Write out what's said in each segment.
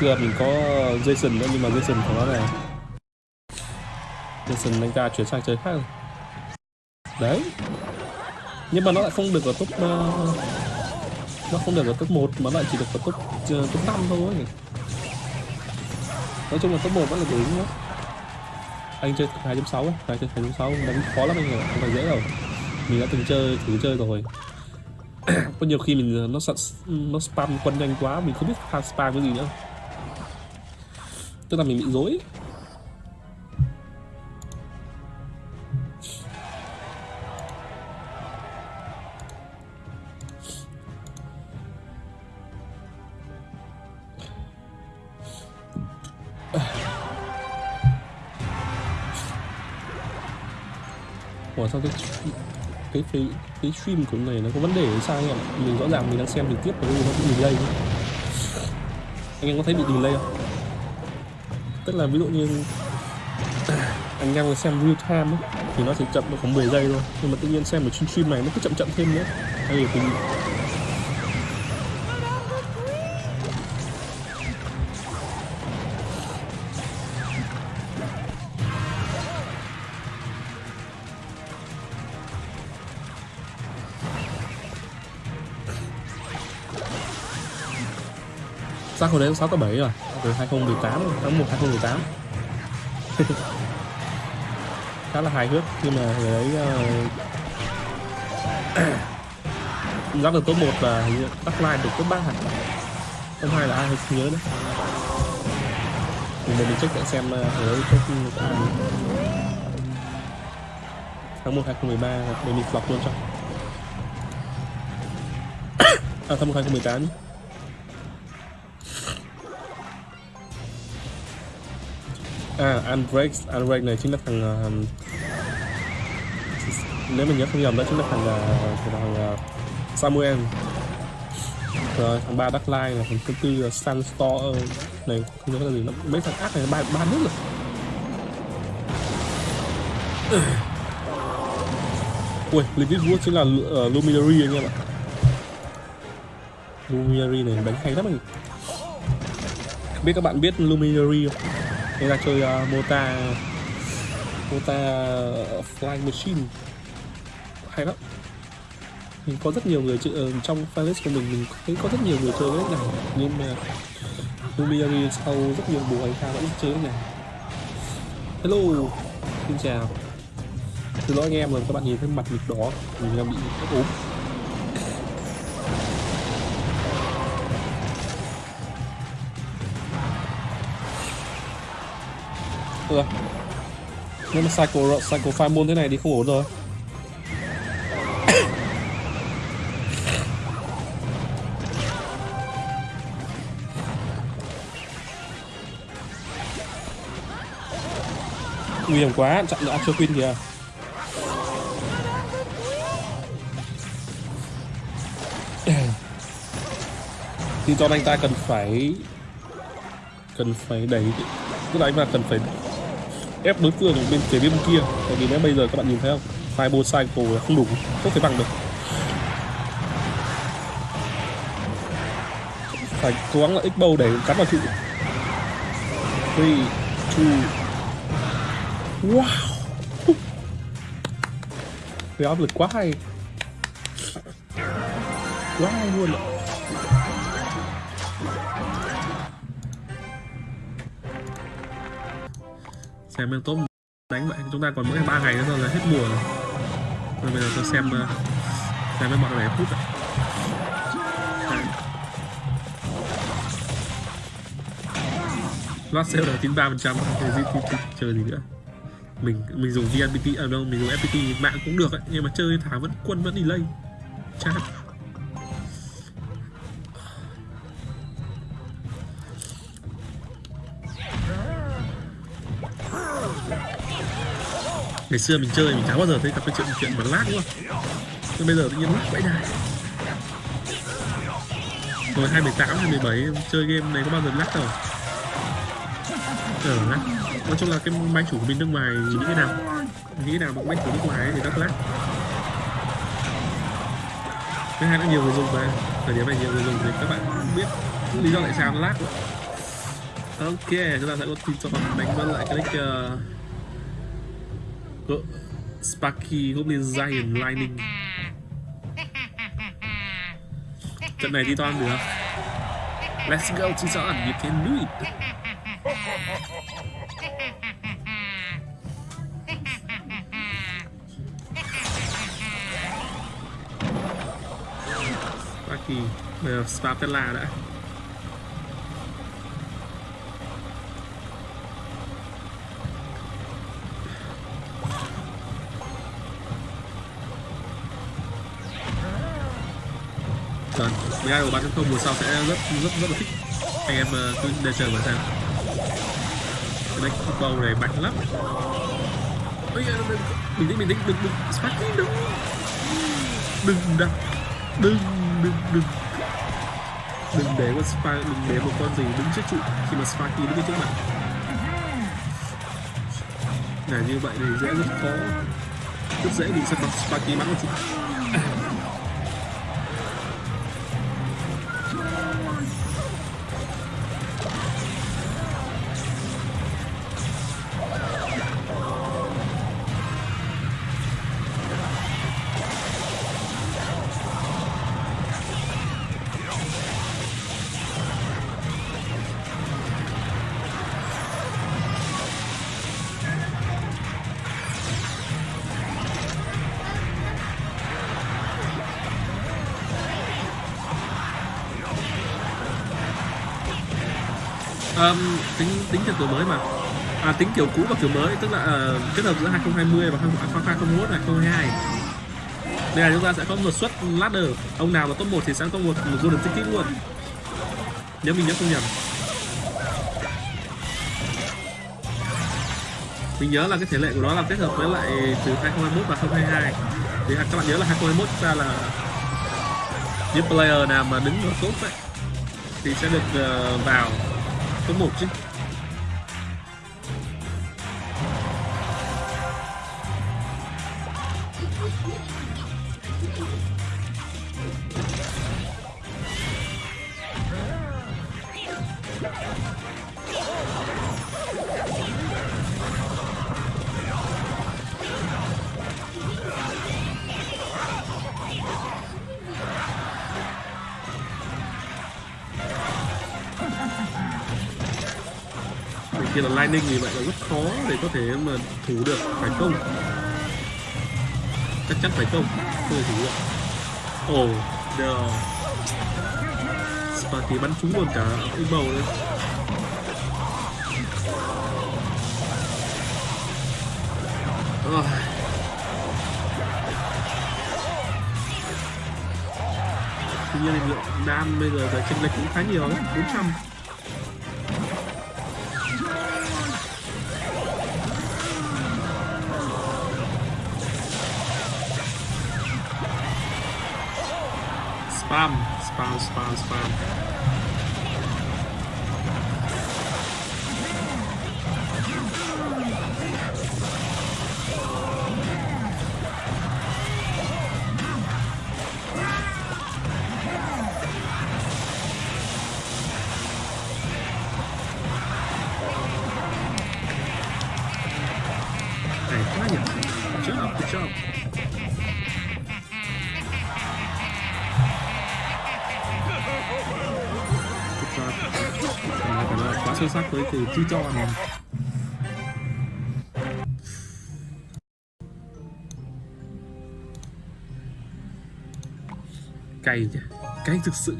xưa mình có Jason nữa nhưng mà Jason của nó này. Jason anh ta chuyển sang chơi khác rồi. Đấy. Nhưng mà nó lại không được ở top uh, nó không được ở top 1 mà lại chỉ được ở top uh, top 5 thôi. Nói chung là top 1 vẫn là đúng đó. Anh chơi 2.6 ấy, anh chơi 2.6 đánh khó lắm anh ạ không phải dễ đâu. Mình đã từng chơi thử chơi rồi. Có nhiều khi mình ờ, nó nó spam quân nhanh quá mình không biết spam cái gì nữa tức là mình bị dối Ủa, sao cái cái cái cái stream của này nó có vấn đề hay sao anh ạ? Mình rõ ràng mình đang xem trực tiếp và nó bị delay. Anh em có thấy bị delay không? Tức là ví dụ như anh em xem real time ấy, thì nó chỉ chậm được khoảng 10 giây thôi. Nhưng mà tự nhiên xem ở trên stream này nó cứ chậm chậm thêm nữa. Hay là tình Sao hồi đấy 6 tới 7 rồi từ 2018 tháng 1 2018 khá là hài hước khi mà người ấy ờ, uh, dắt được top 1 và tắt line được top 3 hẳn top 2 là ai không nhớ đấy. Mình mình check lại xem ờ, người ấy top tháng 1 2013 để mình flop luôn cho. À tháng 1 2018 nhé à Andrex Andrex này chính là thằng uh, nếu mình nhớ không nhầm đó chính là thằng uh, thằng uh, Samuel. Rồi thằng ba Darkline là thằng thứ tư uh, Sunstorm này không nhớ là gì nó mấy thằng ác này ba ba nước rồi. Ui Liquid Wood chính là uh, Luminary anh em ạ. Luminary này đánh hay lắm anh. Biết các bạn biết Luminary không? Đây là chơi uh, Mota Mota Flying Machine. Hay lắm. Mình có rất nhiều người chơi uh, trong playlist của mình mình thấy có rất nhiều người chơi cái này. Nhưng mà Lumiari sau rất nhiều mùa anh ta vẫn chơi cái này. Hello xin chào. Xin lỗi anh em rồi các bạn nhìn thấy mặt mình đỏ mình đang bị ốm. Nếu mà cycle cycle fireball thế này thì không ổn rồi. Nguy hiểm quá, chặn được Archer Queen kìa. Thì cho anh ta cần phải cần phải đẩy tức là anh ta cần phải ép đối phương ở bên phía bên kia. Tại vì nếu bây giờ các bạn nhìn thấy không? Fireball cycle là không đủ, không thể bằng được. Phải cố gắng là x bow để cắn vào trụ. Three, two. Wow. Cái áp lực quá hay. Quá hay luôn ạ. Xem em tốt đánh vậy chúng ta còn mỗi ba ngày nữa thôi là hết mùa rồi. Rồi bây giờ tôi xem ờ, xem với bọn này phút rồi, lót sale là 93 phần trăm chơi chờ gì nữa. Mình mình dùng VNPT ở à đâu mình dùng FPT mạng cũng được ấy nhưng mà chơi thả vẫn quân vẫn delay. Chát ngày xưa mình chơi mình chẳng bao giờ thấy gặp cái chuyện chuyện mà lag luôn nhưng bây giờ tự nhiên lag vậy đây. rồi 2018, 2017 chơi game này có bao giờ lag đâu. Ờ ờ, nói chung là cái máy chủ của mình nước ngoài nghĩ cái nào? Nghĩ nào mà máy chủ nước ngoài thì rất lag. Thứ hai nó nhiều người dùng mà. Thời điểm này nhiều người dùng thì các bạn biết lý do tại sao nó lag ok chúng ta sẽ có tìm cho đánh vân lại cái nick uh, ờ, Sparky Goblin Giant Lightning Trận này Titan được. Let's go Titan, you can do it. Sparky, bây giờ đã Vâng, BI của 3.0 mùa sau sẽ rất rất rất là thích. Anh em ờ, cứ để chờ mà xem. Cái deck football này mạnh lắm. Ôi, mình định mình định đừng đừng Sparky đừng đừng đặt đừng đừng đừng. Đừng để con spa đừng để một con gì đứng trước trụ. Khi mà Sparky đứng trước mặt. Là như vậy thì dễ rất khó. Rất dễ bị Sparky bắn vào trụ. Um, tính tính theo kiểu mới mà. À, tính kiểu cũ và kiểu mới tức là uh, kết hợp giữa 2020 và 2021 2022 đây là chúng ta sẽ có một suất ladder. Ông nào mà top 1 thì sẽ có một, một golden ticket luôn. Nếu mình nhớ không nhầm. Mình nhớ là cái thể lệ của nó là kết hợp với lại từ 2021 và 2022 thì các bạn nhớ là 2021 ta là những player nào mà đứng ở top ấy thì sẽ được uh, vào. 또 뭐 없지? Kia là Lightning thì vậy là rất khó để có thể mà thủ được phải công chắc chắn phải công không thể thủ được. Ồ oh, no. Sparky bắn trúng luôn cả cái bầu đấy tuy nhiên thì lượng đam bây giờ về chênh lệch cũng khá nhiều đấy 400 spam spam spam spam sâu sắc với từ chi cho này cay nhỉ cay thực sự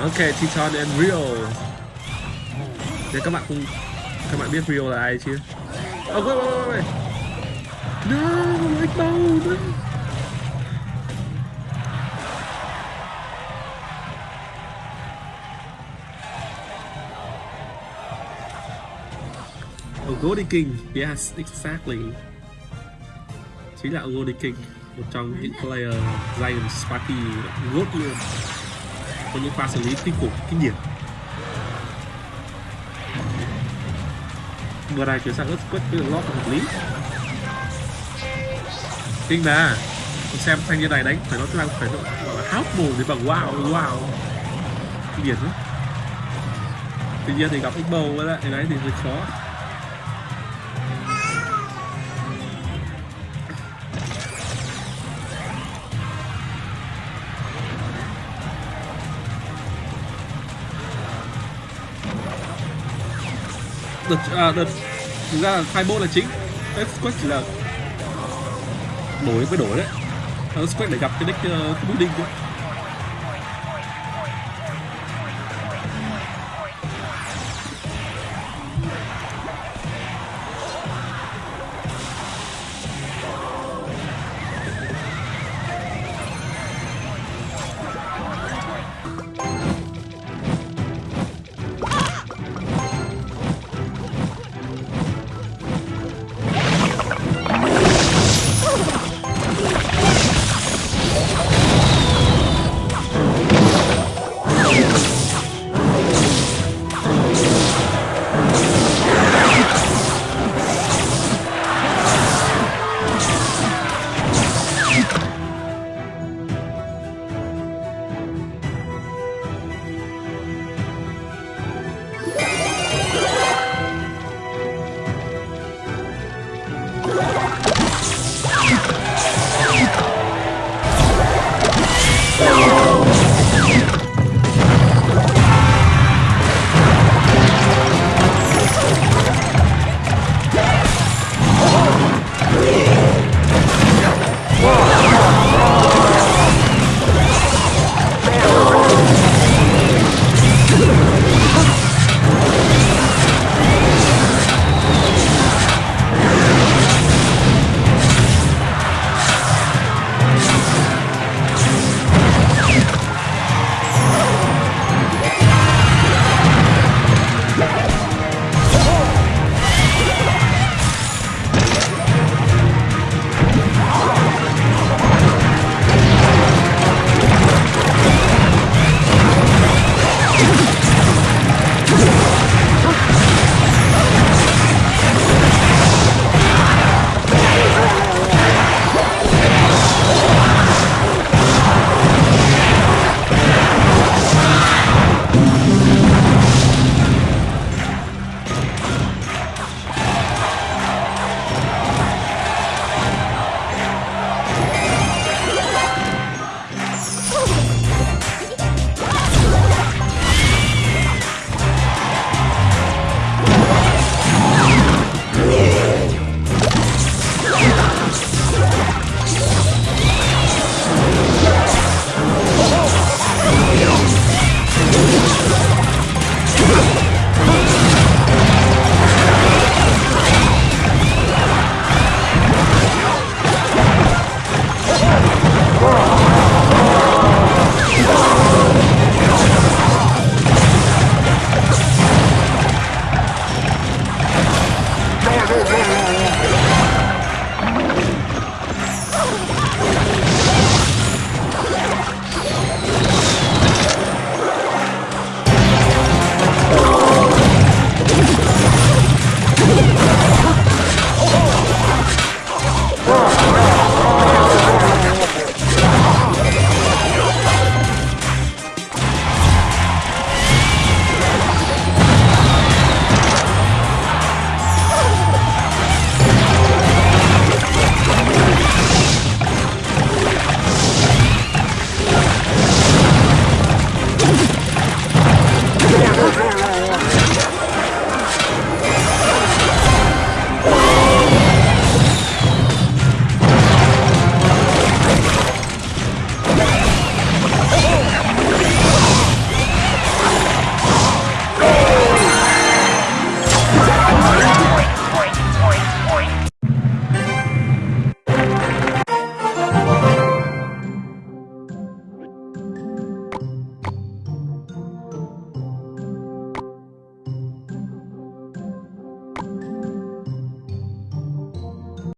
ok Titan and Rio để các bạn cùng các bạn biết Rio là ai chưa? Oh, wait, wait, wait, wait. No, like no, no. Ogodi King, yes, exactly. Chính là Ogodi King, một trong những player Giant Sparky gốt luôn. Có những pha xử lý kinh khủng, kinh điển. vừa này chuyển sang Earthquake quất với lót hợp lý kinh mà xem thanh niên này đánh phải nói là phải gọi là háo mồm thì bằng wow wow kinh điển lắm tuy nhiên thì gặp Xbow với lại đấy thì hơi khó đợt, à, đợt thực ra là Fireball là chính. Earthquake chỉ là đổi với đổi đấy. Earthquake để gặp cái deck uh, cái building thôi